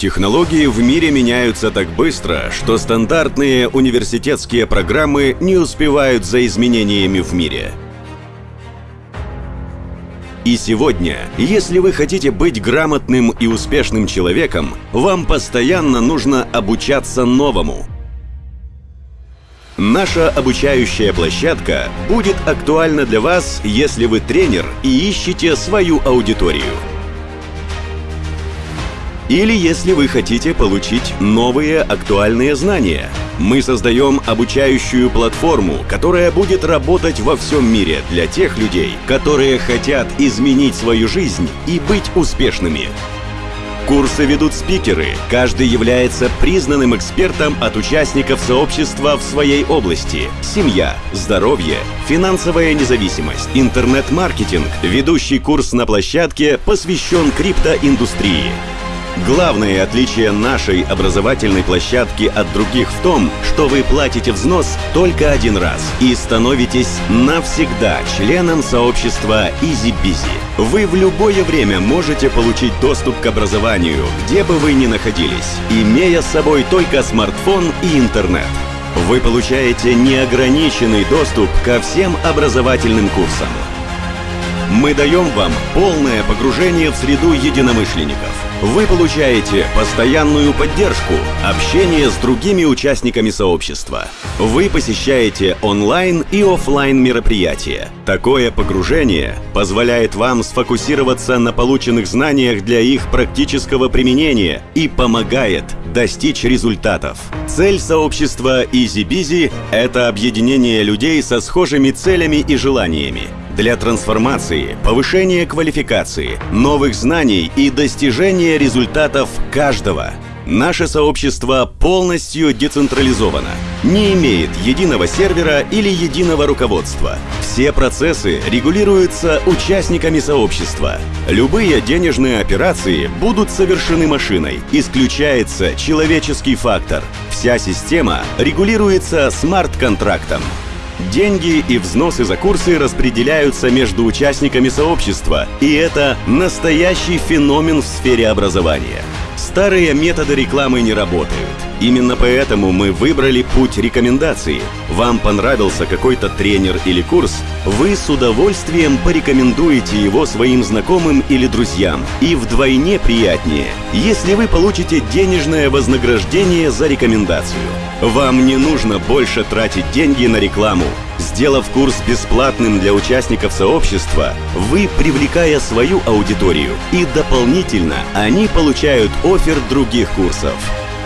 Технологии в мире меняются так быстро, что стандартные университетские программы не успевают за изменениями в мире. И сегодня, если вы хотите быть грамотным и успешным человеком, вам постоянно нужно обучаться новому. Наша обучающая площадка будет актуальна для вас, если вы тренер и ищете свою аудиторию. Или если вы хотите получить новые актуальные знания. Мы создаем обучающую платформу, которая будет работать во всем мире для тех людей, которые хотят изменить свою жизнь и быть успешными. Курсы ведут спикеры. Каждый является признанным экспертом от участников сообщества в своей области. Семья, здоровье, финансовая независимость, интернет-маркетинг. Ведущий курс на площадке посвящен криптоиндустрии. Главное отличие нашей образовательной площадки от других в том, что вы платите взнос только один раз и становитесь навсегда членом сообщества EasyBizy. Вы в любое время можете получить доступ к образованию, где бы вы ни находились, имея с собой только смартфон и интернет. Вы получаете неограниченный доступ ко всем образовательным курсам. Мы даем вам полное погружение в среду единомышленников – вы получаете постоянную поддержку, общение с другими участниками сообщества. Вы посещаете онлайн и офлайн мероприятия. Такое погружение позволяет вам сфокусироваться на полученных знаниях для их практического применения и помогает достичь результатов. Цель сообщества EasyBizy – это объединение людей со схожими целями и желаниями для трансформации, повышения квалификации, новых знаний и достижения результатов каждого. Наше сообщество полностью децентрализовано, не имеет единого сервера или единого руководства. Все процессы регулируются участниками сообщества. Любые денежные операции будут совершены машиной, исключается человеческий фактор. Вся система регулируется смарт-контрактом. Деньги и взносы за курсы распределяются между участниками сообщества, и это настоящий феномен в сфере образования. Старые методы рекламы не работают. Именно поэтому мы выбрали путь рекомендации. Вам понравился какой-то тренер или курс, вы с удовольствием порекомендуете его своим знакомым или друзьям. И вдвойне приятнее, если вы получите денежное вознаграждение за рекомендацию. Вам не нужно больше тратить деньги на рекламу. Сделав курс бесплатным для участников сообщества, вы привлекая свою аудиторию, и дополнительно они получают офер других курсов.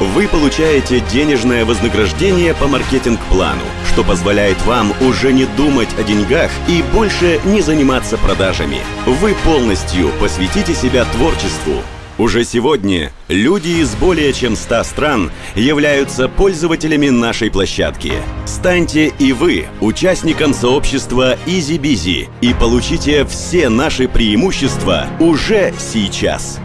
Вы получаете денежное вознаграждение по маркетинг-плану, что позволяет вам уже не думать о деньгах и больше не заниматься продажами. Вы полностью посвятите себя творчеству, уже сегодня люди из более чем 100 стран являются пользователями нашей площадки. Станьте и вы участником сообщества EasyBizy и получите все наши преимущества уже сейчас.